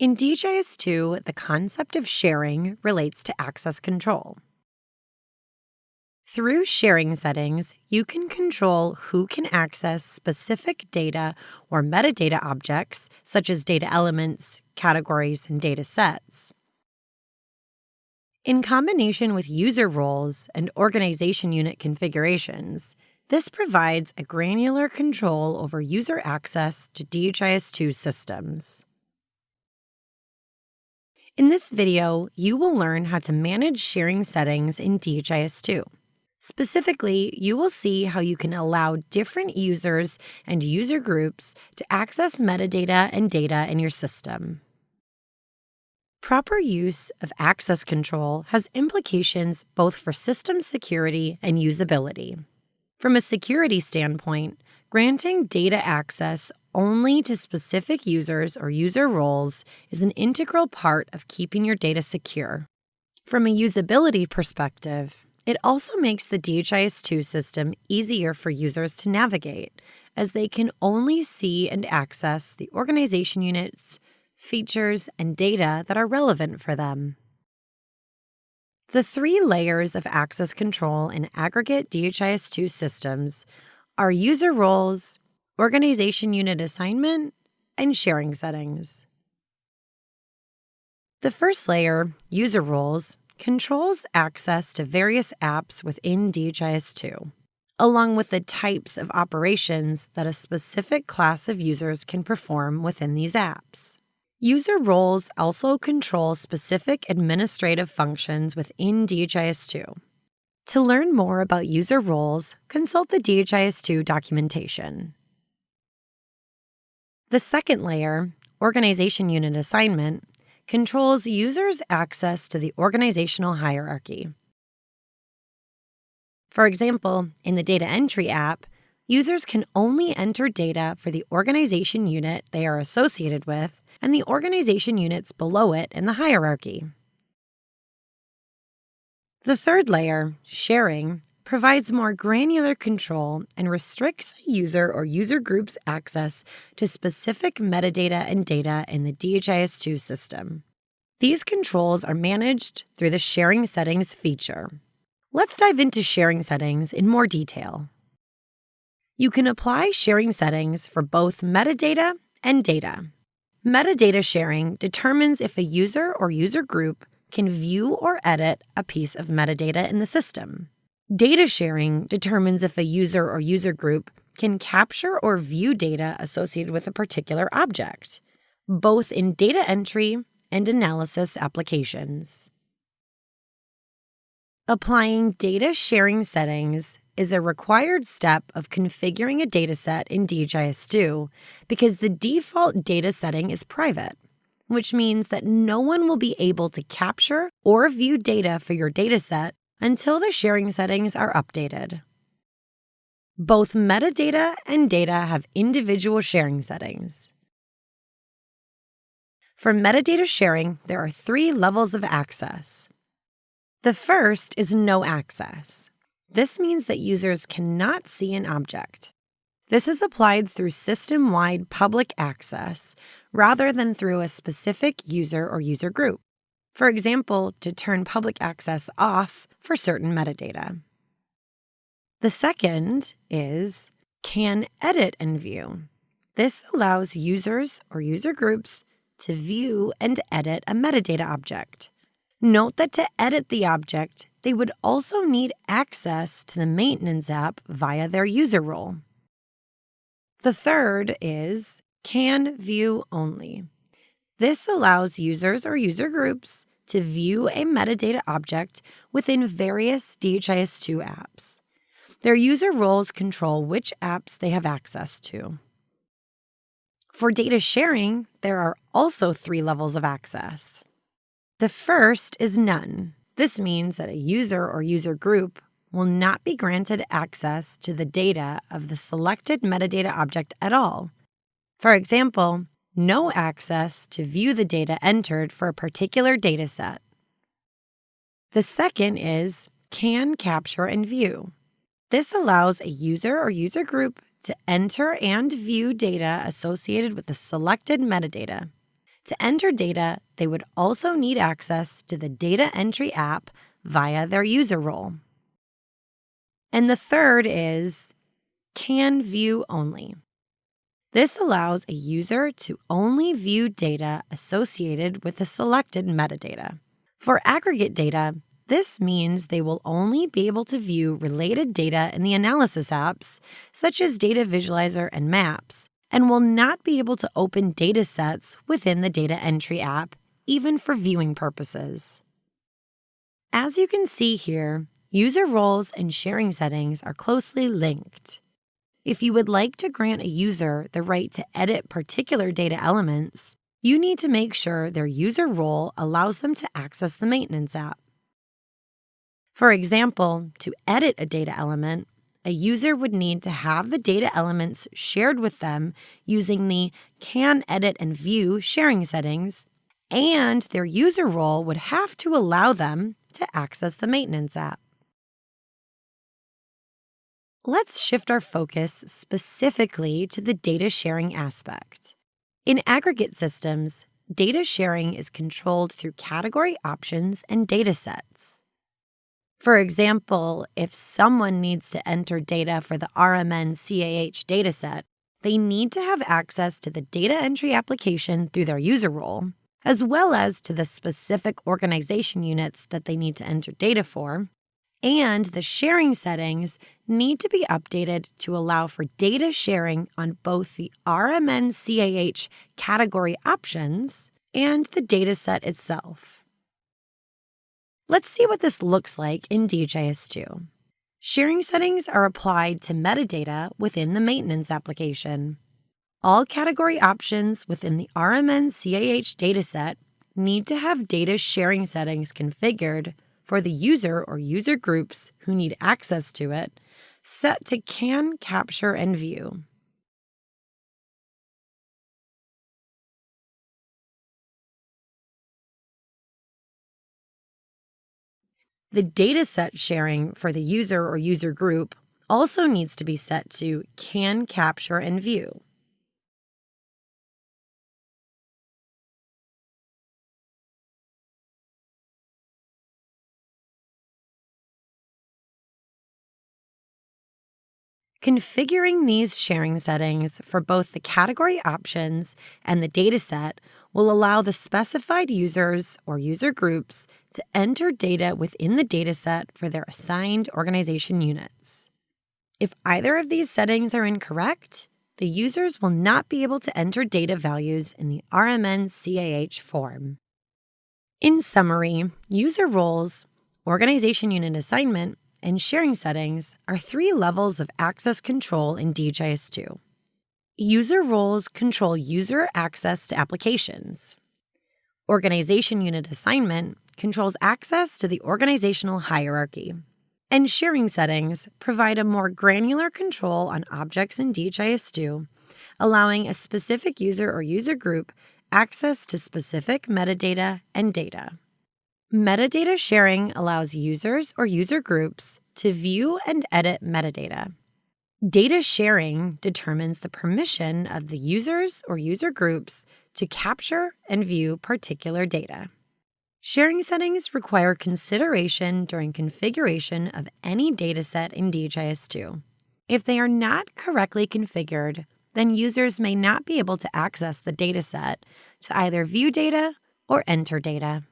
In DHIS2, the concept of sharing relates to access control. Through sharing settings, you can control who can access specific data or metadata objects, such as data elements, categories, and data sets. In combination with user roles and organization unit configurations, this provides a granular control over user access to DHIS2 systems. In this video, you will learn how to manage sharing settings in DHIS2. Specifically, you will see how you can allow different users and user groups to access metadata and data in your system. Proper use of access control has implications both for system security and usability. From a security standpoint, granting data access only to specific users or user roles is an integral part of keeping your data secure. From a usability perspective, it also makes the DHIS2 system easier for users to navigate, as they can only see and access the organization units, features, and data that are relevant for them. The three layers of access control in aggregate DHIS2 systems are user roles, organization unit assignment, and sharing settings. The first layer, user roles, controls access to various apps within DHIS2, along with the types of operations that a specific class of users can perform within these apps. User roles also control specific administrative functions within DHIS2. To learn more about user roles, consult the DHIS2 documentation. The second layer, Organization Unit Assignment, controls users' access to the organizational hierarchy. For example, in the Data Entry app, users can only enter data for the organization unit they are associated with and the organization units below it in the hierarchy. The third layer, sharing, provides more granular control and restricts a user or user group's access to specific metadata and data in the DHIS2 system. These controls are managed through the Sharing Settings feature. Let's dive into sharing settings in more detail. You can apply sharing settings for both metadata and data. Metadata sharing determines if a user or user group can view or edit a piece of metadata in the system. Data sharing determines if a user or user group can capture or view data associated with a particular object, both in data entry and analysis applications. Applying data sharing settings is a required step of configuring a dataset in DHIS2 because the default data setting is private, which means that no one will be able to capture or view data for your dataset until the sharing settings are updated. Both metadata and data have individual sharing settings. For metadata sharing, there are three levels of access. The first is no access. This means that users cannot see an object. This is applied through system wide public access rather than through a specific user or user group. For example, to turn public access off for certain metadata. The second is can edit and view. This allows users or user groups to view and edit a metadata object. Note that to edit the object, they would also need access to the maintenance app via their user role. The third is can view only. This allows users or user groups to view a metadata object within various DHIS2 apps. Their user roles control which apps they have access to. For data sharing, there are also three levels of access. The first is none. This means that a user or user group will not be granted access to the data of the selected metadata object at all. For example, no access to view the data entered for a particular dataset. The second is can capture and view. This allows a user or user group to enter and view data associated with the selected metadata. To enter data, they would also need access to the data entry app via their user role. And the third is can view only. This allows a user to only view data associated with the selected metadata. For aggregate data, this means they will only be able to view related data in the analysis apps, such as Data Visualizer and Maps, and will not be able to open data sets within the Data Entry app, even for viewing purposes. As you can see here, user roles and sharing settings are closely linked. If you would like to grant a user the right to edit particular data elements, you need to make sure their user role allows them to access the maintenance app. For example, to edit a data element, a user would need to have the data elements shared with them using the Can Edit and View sharing settings, and their user role would have to allow them to access the maintenance app. Let's shift our focus specifically to the data sharing aspect. In aggregate systems, data sharing is controlled through category options and data sets. For example, if someone needs to enter data for the RMNCAH dataset, they need to have access to the data entry application through their user role, as well as to the specific organization units that they need to enter data for. And the sharing settings need to be updated to allow for data sharing on both the RMNCAH category options and the dataset itself. Let's see what this looks like in DHIS2. Sharing settings are applied to metadata within the maintenance application. All category options within the RMNCAH dataset need to have data sharing settings configured for the user or user groups who need access to it, set to Can Capture and View. The dataset sharing for the user or user group also needs to be set to Can Capture and View. Configuring these sharing settings for both the category options and the dataset will allow the specified users or user groups to enter data within the dataset for their assigned organization units. If either of these settings are incorrect, the users will not be able to enter data values in the RMNCAH form. In summary, user roles, organization unit assignment, and sharing settings are three levels of access control in DHIS2. User roles control user access to applications. Organization unit assignment controls access to the organizational hierarchy. And sharing settings provide a more granular control on objects in DHIS2, allowing a specific user or user group access to specific metadata and data. Metadata sharing allows users or user groups to view and edit metadata. Data sharing determines the permission of the users or user groups to capture and view particular data. Sharing settings require consideration during configuration of any dataset in DHIS2. If they are not correctly configured, then users may not be able to access the dataset to either view data or enter data.